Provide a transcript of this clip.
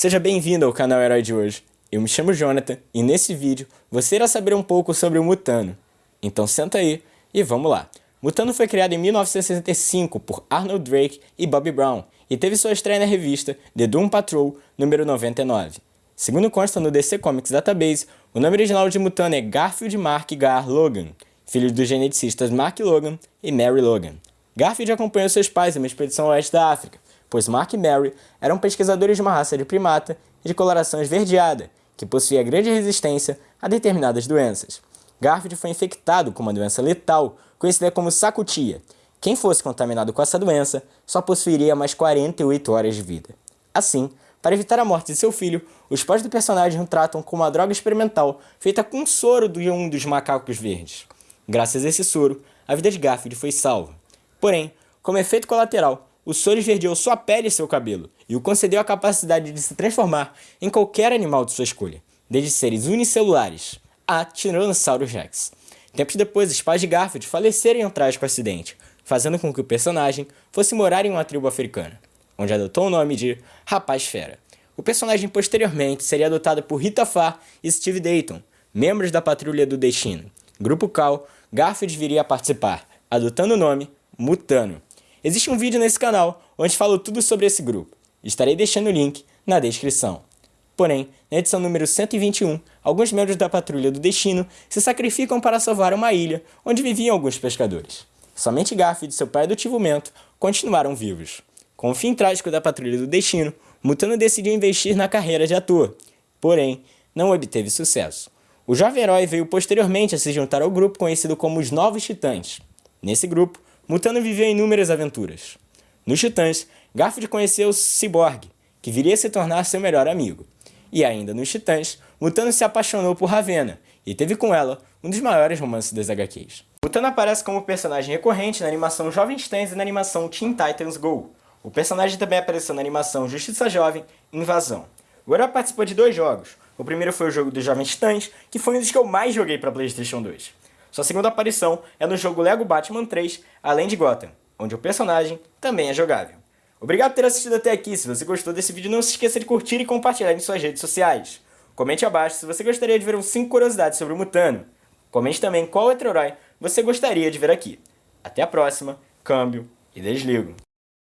Seja bem-vindo ao canal Herói de hoje. Eu me chamo Jonathan e nesse vídeo você irá saber um pouco sobre o Mutano. Então senta aí e vamos lá. Mutano foi criado em 1965 por Arnold Drake e Bobby Brown e teve sua estreia na revista The Doom Patrol número 99. Segundo consta no DC Comics Database, o nome original de Mutano é Garfield Mark Gar Logan, filho dos geneticistas Mark Logan e Mary Logan. Garfield acompanhou seus pais em uma expedição ao oeste da África, pois Mark e Mary eram pesquisadores de uma raça de primata de coloração esverdeada, que possuía grande resistência a determinadas doenças. Garfield foi infectado com uma doença letal, conhecida como sacutia. Quem fosse contaminado com essa doença só possuiria mais 48 horas de vida. Assim, para evitar a morte de seu filho, os pais do personagem o tratam como uma droga experimental feita com soro de um dos macacos verdes. Graças a esse soro, a vida de Garfield foi salva. Porém, como efeito colateral, o soro esverdeou sua pele e seu cabelo, e o concedeu a capacidade de se transformar em qualquer animal de sua escolha, desde seres unicelulares a Tyrannosaurus Rex. Tempos depois, os pais de Garfield faleceram em um trágico acidente, fazendo com que o personagem fosse morar em uma tribo africana, onde adotou o nome de Rapaz Fera. O personagem posteriormente seria adotado por Rita Farr e Steve Dayton, membros da Patrulha do Destino, grupo qual Garfield viria a participar, adotando o nome Mutano. Existe um vídeo nesse canal onde falo tudo sobre esse grupo. Estarei deixando o link na descrição. Porém, na edição número 121, alguns membros da Patrulha do Destino se sacrificam para salvar uma ilha onde viviam alguns pescadores. Somente Garfield e seu pai adotivo Mento continuaram vivos. Com o fim trágico da Patrulha do Destino, Mutano decidiu investir na carreira de ator, porém, não obteve sucesso. O jovem herói veio posteriormente a se juntar ao grupo conhecido como os Novos Titãs. Nesse grupo, Mutano viveu inúmeras aventuras. Nos Titãs, Garfield conheceu Cyborg, que viria a se tornar seu melhor amigo. E ainda nos Titãs, Mutano se apaixonou por Ravenna e teve com ela um dos maiores romances das HQs. Mutano aparece como personagem recorrente na animação Jovens Titãs e na animação Teen Titans Go. O personagem também apareceu na animação Justiça Jovem Invasão. O herói participou de dois jogos. O primeiro foi o jogo dos Jovens Titãs, que foi um dos que eu mais joguei para PlayStation 2. Sua segunda aparição é no jogo Lego Batman 3, além de Gotham, onde o personagem também é jogável. Obrigado por ter assistido até aqui, se você gostou desse vídeo não se esqueça de curtir e compartilhar em suas redes sociais. Comente abaixo se você gostaria de ver um 5 curiosidades sobre o Mutano. Comente também qual outro herói você gostaria de ver aqui. Até a próxima, câmbio e desligo.